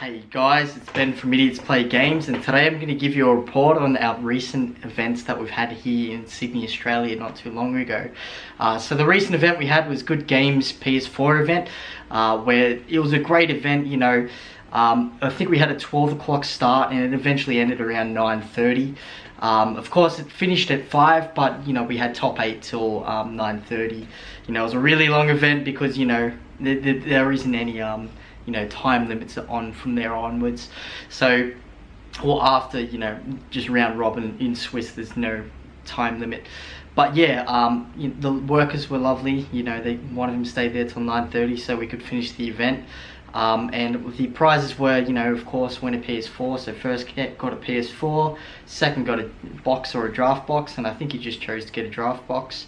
Hey guys, it's Ben from Idiots Play Games and today I'm going to give you a report on our recent events that we've had here in Sydney, Australia not too long ago. Uh, so the recent event we had was Good Games PS4 event uh, where it was a great event, you know, um, I think we had a 12 o'clock start and it eventually ended around 9.30. Um, of course it finished at 5 but you know we had top 8 till um, 9.30. You know it was a really long event because you know there, isn't any um, you know time limits are on from there onwards so or after you know just round robin in Swiss there's no time limit but yeah um, you the workers were lovely you know they one of them stayed there till 9:30 so we could finish the event um, and the prizes were, you know, of course, win a PS4. So first got a PS4, second got a box or a draft box, and I think he just chose to get a draft box.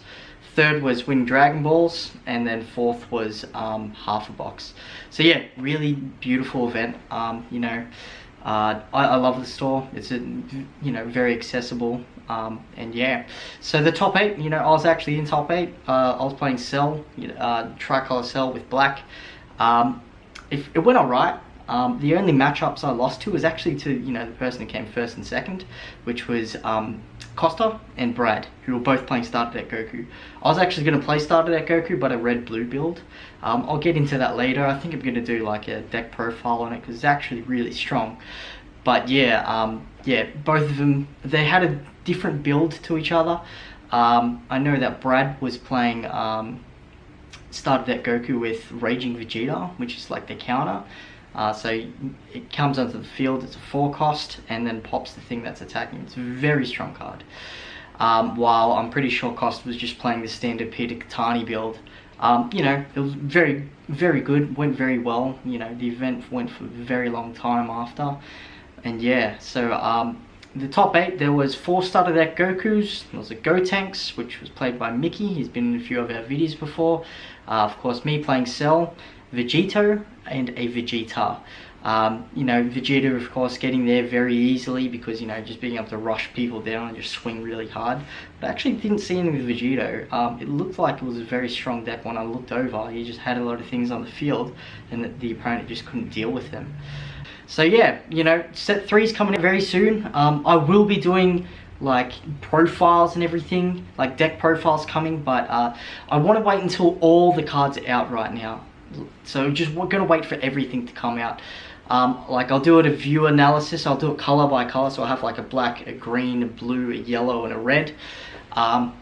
Third was win Dragon Balls, and then fourth was um, half a box. So yeah, really beautiful event. Um, you know, uh, I, I, love the store. It's a, you know very accessible. Um, and yeah, so the top eight. You know, I was actually in top eight. Uh, I was playing Cell, uh, tricolor Cell with black. Um, if it went alright. Um, the only matchups I lost to was actually to, you know, the person who came first and second, which was um, Costa and Brad, who were both playing Starter Deck Goku. I was actually going to play Starter Deck Goku, but a red-blue build. Um, I'll get into that later. I think I'm going to do like a deck profile on it, because it's actually really strong. But yeah, um, yeah, both of them, they had a different build to each other. Um, I know that Brad was playing um, Starter Deck Goku with Raging Vegeta, which is like the counter. Uh, so it comes onto the field, it's a 4 cost, and then pops the thing that's attacking. It's a very strong card. Um, while I'm pretty sure Costa was just playing the standard Peter Katani build. Um, you know, it was very, very good, went very well. You know, the event went for a very long time after. And yeah, so um, the top eight, there was four starter deck Gokus. There was a Gotenks, which was played by Mickey. He's been in a few of our videos before. Uh, of course, me playing Cell. Vegito and a Vegeta. Um, you know, Vegeta of course getting there very easily because, you know, just being able to rush people down and just swing really hard. But I actually didn't see anything with Vegito. Um, it looked like it was a very strong deck when I looked over. He just had a lot of things on the field and the, the opponent just couldn't deal with them. So yeah, you know, set three is coming very soon. Um, I will be doing like profiles and everything, like deck profiles coming, but uh, I want to wait until all the cards are out right now so just we're gonna wait for everything to come out. Um, like I'll do it a view analysis. I'll do it color by color so I'll have like a black a green a blue a yellow and a red. Um,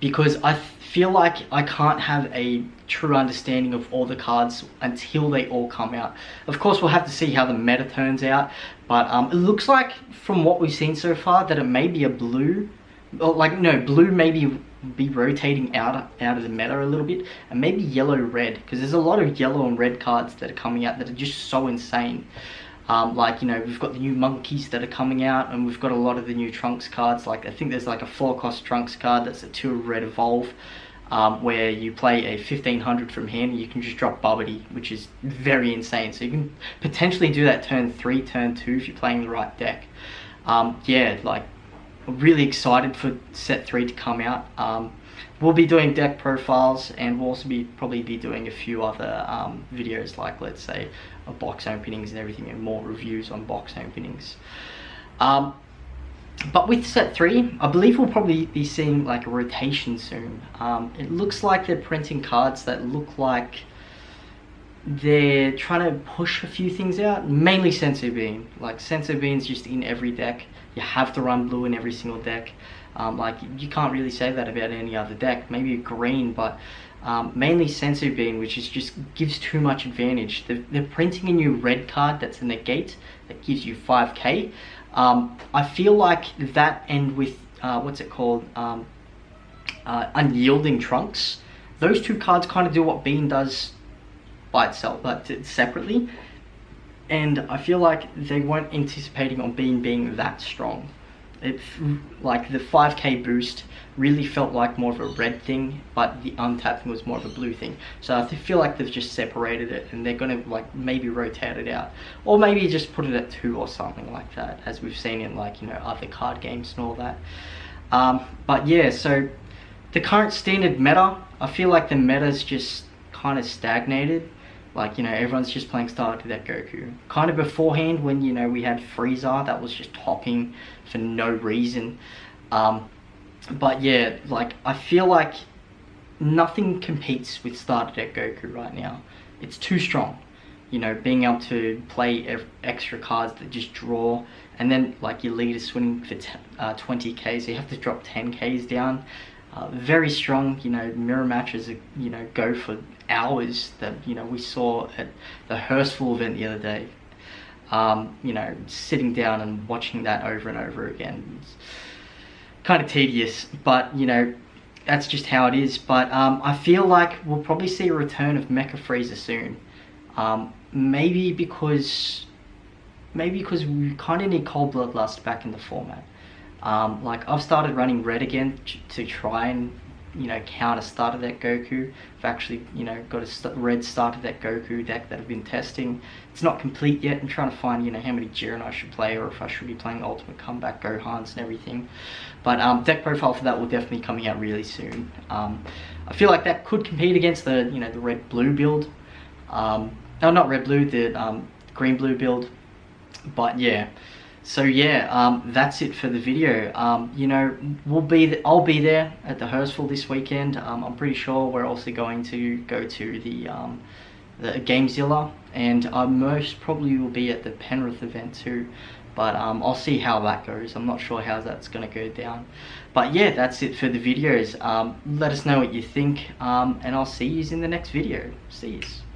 because I feel like I can't have a true understanding of all the cards until they all come out. Of course we'll have to see how the meta turns out but um, it looks like from what we've seen so far that it may be a blue like no blue maybe be rotating out out of the meta a little bit and maybe yellow red because there's a lot of yellow and red cards that are coming out that are just so insane. Um, like you know we've got the new monkeys that are coming out and we've got a lot of the new trunks cards. Like I think there's like a four cost trunks card that's a two red evolve um, where you play a 1500 from hand and you can just drop Babidi which is very insane. So you can potentially do that turn 3 turn 2 if you're playing the right deck. Um, yeah like really excited for set three to come out. Um, we'll be doing deck profiles and we'll also be probably be doing a few other um, videos like let's say a box openings and everything and more reviews on box openings. Um, but with set 3, I believe we'll probably be seeing like a rotation soon. Um, it looks like they're printing cards that look like they're trying to push a few things out, mainly Senzu Bean. Like Senzu Bean's just in every deck. You have to run blue in every single deck. Um, like you can't really say that about any other deck. Maybe green, but um, mainly Senzu Bean, which is just gives too much advantage. They're, they're, printing a new red card that's a negate that gives you 5k. Um, I feel like that and with uh, what's it called, um, uh, Unyielding Trunks. Those two cards kind of do what Bean does by itself, but separately. And I feel like they weren't anticipating on Bean being that strong. It's like the 5k boost really felt like more of a red thing, but the untapping was more of a blue thing. So I feel like they've just separated it and they're gonna like maybe rotate it out. Or maybe just put it at two or something like that, as we've seen in like, you know, other card games and all that. Um, but yeah, so the current standard meta, I feel like the meta's just kind of stagnated Like, you know, everyone's just playing Starter Deck Goku. Kind of beforehand when, you know, we had Frieza that was just hopping for no reason. Um, but yeah, like, I feel like nothing competes with Starter Deck Goku right now. It's too strong. You know, being able to play extra cards that just draw, and then like your lead is swinging for uh, 20k, so you have to drop 10ks down. Uh, very strong, you know, mirror matches, you know, go for hours that, you know, we saw at the Hurstville event the other day. Um, you know, sitting down and watching that over and over again. It's kind of tedious, but, you know, that's just how it is. But um, I feel like we'll probably see a return of Mecha Frieza soon. Um, maybe because maybe because we kind of need Cold Bloodlust back in the format. Um, like I've started running red again to try and you know counter starter deck Goku. I've actually you know got a st red starter that Goku deck that I've been testing. It's not complete yet. I'm trying to find you know how many Jiren I should play or if I should be playing Ultimate Comeback Gohans and everything. But um, deck profile for that will definitely coming out really soon. Um, I feel like that could compete against the you know the red blue build. Um, no, not red blue, the um, green blue build. But yeah. So yeah, um, that's it for the video. Um, you know, we'll be I'll be there at the Hurstville this weekend. Um, I'm pretty sure we're also going to go to the um, the Gamezilla, and I most probably will be at the Penrith event too. But um, I'll see how that goes. I'm not sure how that's going to go down. But yeah, that's it for the videos. Um, let us know what you think, and I'll see you in the next video. See you.